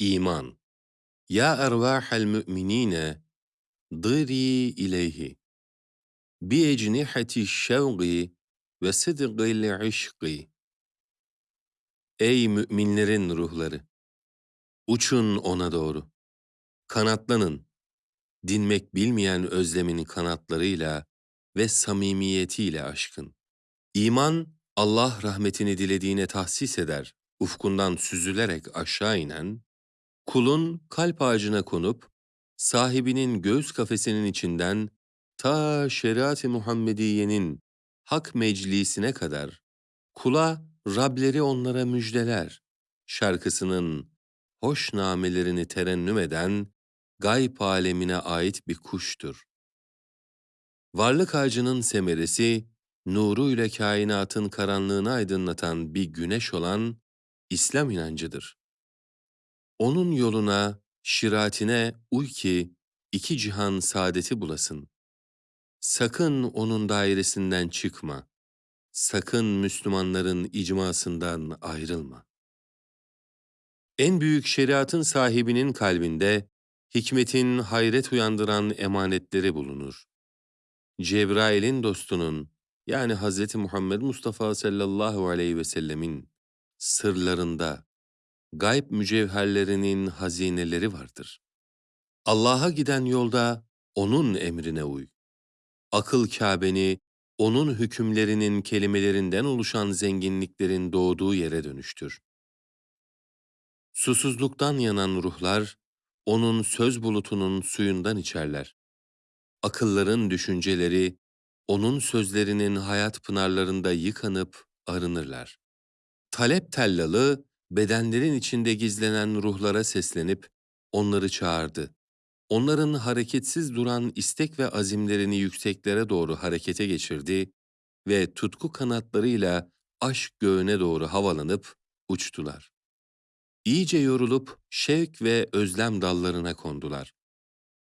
İman Ya ervâhel mü'minîne dırî ileyhi bi ecniheti şevgi ve sıdgil işki Ey müminlerin ruhları! Uçun ona doğru. Kanatlanın. Dinmek bilmeyen özlemin kanatlarıyla ve samimiyetiyle aşkın. İman, Allah rahmetini dilediğine tahsis eder, ufkundan süzülerek aşağı inen, kulun kalp ağacına konup, sahibinin göğüs kafesinin içinden ta şeriat-ı Muhammediye'nin hak meclisine kadar kula Rableri onlara müjdeler şarkısının hoş namelerini terennüm eden gayb alemine ait bir kuştur. Varlık ağacının semeresi, nuruyla kainatın karanlığını aydınlatan bir güneş olan İslam inancıdır. Onun yoluna, şiratine uy ki iki cihan saadeti bulasın. Sakın onun dairesinden çıkma. Sakın Müslümanların icmasından ayrılma. En büyük şeriatın sahibinin kalbinde hikmetin hayret uyandıran emanetleri bulunur. Cebrail'in dostunun yani Hz. Muhammed Mustafa sallallahu aleyhi ve sellemin sırlarında gayb mücevherlerinin hazineleri vardır. Allah'a giden yolda O'nun emrine uy. Akıl Kâbeni, O'nun hükümlerinin kelimelerinden oluşan zenginliklerin doğduğu yere dönüştür. Susuzluktan yanan ruhlar, O'nun söz bulutunun suyundan içerler. Akılların düşünceleri, O'nun sözlerinin hayat pınarlarında yıkanıp arınırlar. Talep tellalı, bedenlerin içinde gizlenen ruhlara seslenip onları çağırdı. Onların hareketsiz duran istek ve azimlerini yükseklere doğru harekete geçirdi ve tutku kanatlarıyla aşk göğüne doğru havalanıp uçtular. İyice yorulup şevk ve özlem dallarına kondular.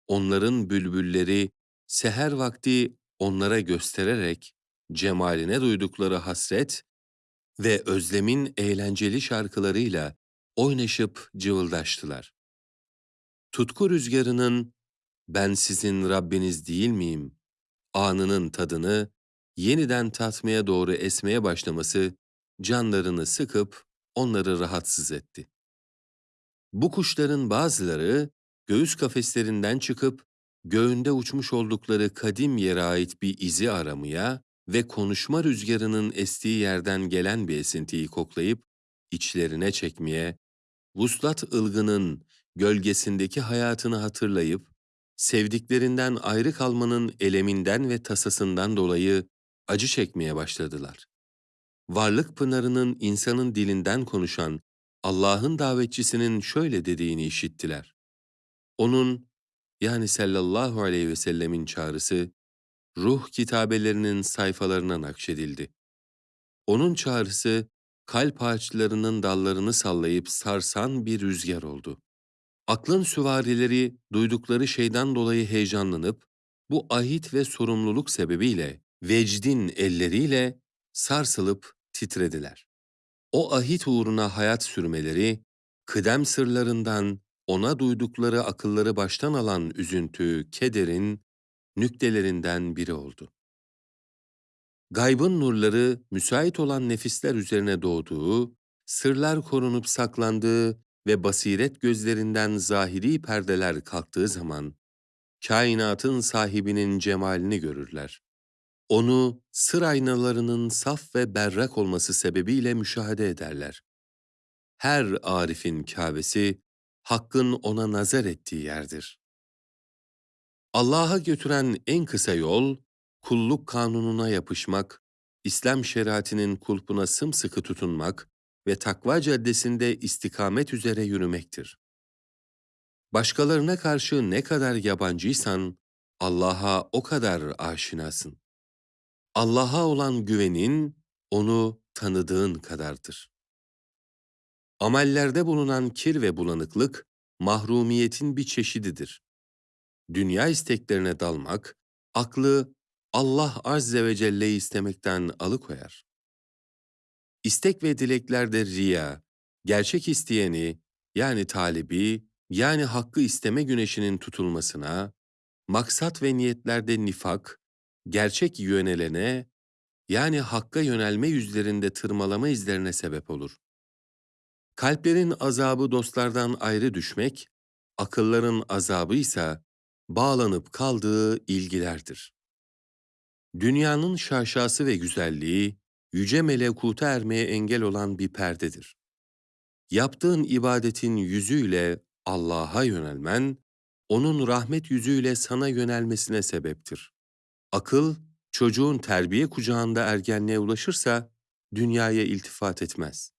Onların bülbülleri seher vakti onlara göstererek cemaline duydukları hasret ve özlemin eğlenceli şarkılarıyla oynaşıp cıvıldaştılar. Tutku rüzgarının ben sizin Rabbiniz değil miyim? Anının tadını yeniden tatmaya doğru esmeye başlaması canlarını sıkıp onları rahatsız etti. Bu kuşların bazıları göğüs kafeslerinden çıkıp göğünde uçmuş oldukları kadim yere ait bir izi aramaya ve konuşma rüzgarının estiği yerden gelen bir esintiyi koklayıp içlerine çekmeye, vuslat ılgının gölgesindeki hayatını hatırlayıp, sevdiklerinden ayrı kalmanın eleminden ve tasasından dolayı acı çekmeye başladılar. Varlık pınarının insanın dilinden konuşan Allah'ın davetçisinin şöyle dediğini işittiler. Onun yani sallallahu aleyhi ve sellemin çağrısı ruh kitabelerinin sayfalarına nakşedildi. Onun çağrısı kalp ağaçlarının dallarını sallayıp sarsan bir rüzgar oldu. Aklın süvarileri duydukları şeyden dolayı heyecanlanıp bu ahit ve sorumluluk sebebiyle vecdin elleriyle sarsılıp titrediler. O ahit uğruna hayat sürmeleri, kıdem sırlarından ona duydukları akılları baştan alan üzüntü, kederin nüktelerinden biri oldu. Gaybın nurları müsait olan nefisler üzerine doğduğu, sırlar korunup saklandığı ve basiret gözlerinden zahiri perdeler kalktığı zaman, kainatın sahibinin cemalini görürler. Onu sır aynalarının saf ve berrak olması sebebiyle müşahede ederler. Her arifin Kâbesi, Hakk'ın ona nazar ettiği yerdir. Allah'a götüren en kısa yol, kulluk kanununa yapışmak, İslam şeriatinin kulpuna sımsıkı tutunmak ve takva caddesinde istikamet üzere yürümektir. Başkalarına karşı ne kadar yabancıysan, Allah'a o kadar aşinasın. Allah'a olan güvenin, onu tanıdığın kadardır. Amellerde bulunan kir ve bulanıklık, mahrumiyetin bir çeşididir dünya isteklerine dalmak, aklı Allah Azze ve Celle'yi istemekten alıkoyar. İstek ve dileklerde riya, gerçek isteyeni, yani talibi, yani hakkı isteme güneşinin tutulmasına, maksat ve niyetlerde nifak, gerçek yönelene, yani hakka yönelme yüzlerinde tırmalama izlerine sebep olur. Kalplerin azabı dostlardan ayrı düşmek, akılların azabı ise bağlanıp kaldığı ilgilerdir. Dünyanın şaşası ve güzelliği, yüce melekuta ermeye engel olan bir perdedir. Yaptığın ibadetin yüzüyle Allah'a yönelmen, onun rahmet yüzüyle sana yönelmesine sebeptir. Akıl, çocuğun terbiye kucağında ergenliğe ulaşırsa, dünyaya iltifat etmez.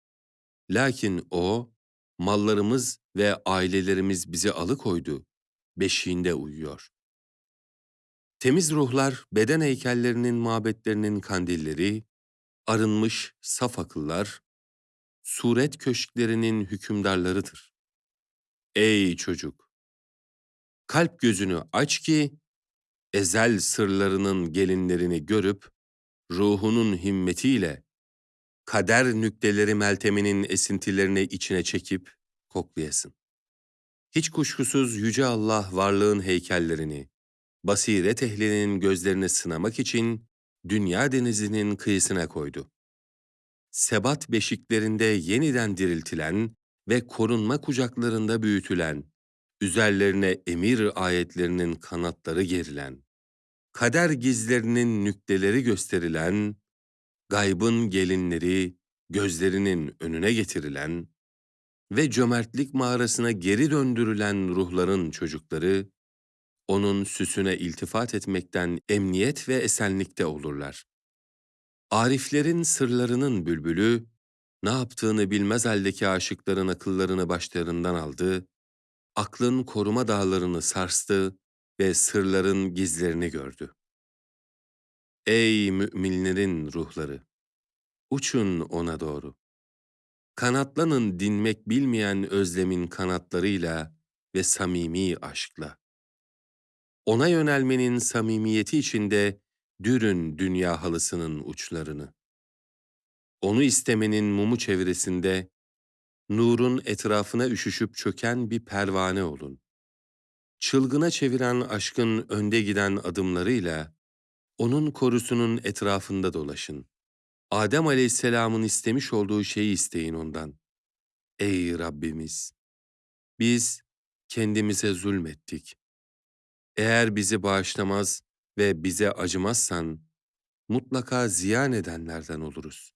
Lakin o, mallarımız ve ailelerimiz bizi alıkoydu, beşiğinde uyuyor. Temiz ruhlar, beden heykellerinin mabetlerinin kandilleri, arınmış saf akıllar, suret köşklerinin hükümdarlarıdır. Ey çocuk! Kalp gözünü aç ki, ezel sırlarının gelinlerini görüp, ruhunun himmetiyle, kader nükteleri melteminin esintilerini içine çekip koklayasın. Hiç kuşkusuz Yüce Allah varlığın heykellerini, basiret ehlinin gözlerini sınamak için dünya denizinin kıyısına koydu. Sebat beşiklerinde yeniden diriltilen ve korunma kucaklarında büyütülen, üzerlerine emir ayetlerinin kanatları gerilen, kader gizlerinin nükteleri gösterilen, gaybın gelinleri gözlerinin önüne getirilen ve cömertlik mağarasına geri döndürülen ruhların çocukları, onun süsüne iltifat etmekten emniyet ve esenlikte olurlar. Ariflerin sırlarının bülbülü, ne yaptığını bilmez haldeki aşıkların akıllarını başlarından aldı, aklın koruma dağlarını sarstı ve sırların gizlerini gördü. Ey müminlerin ruhları! Uçun ona doğru. Kanatlanın dinmek bilmeyen özlemin kanatlarıyla ve samimi aşkla. Ona yönelmenin samimiyeti içinde dürün dünya halısının uçlarını. Onu istemenin mumu çevresinde, nurun etrafına üşüşüp çöken bir pervane olun. Çılgına çeviren aşkın önde giden adımlarıyla, onun korusunun etrafında dolaşın. Adem aleyhisselamın istemiş olduğu şeyi isteyin ondan. Ey Rabbimiz! Biz kendimize zulmettik. Eğer bizi bağışlamaz ve bize acımazsan, mutlaka ziyan edenlerden oluruz.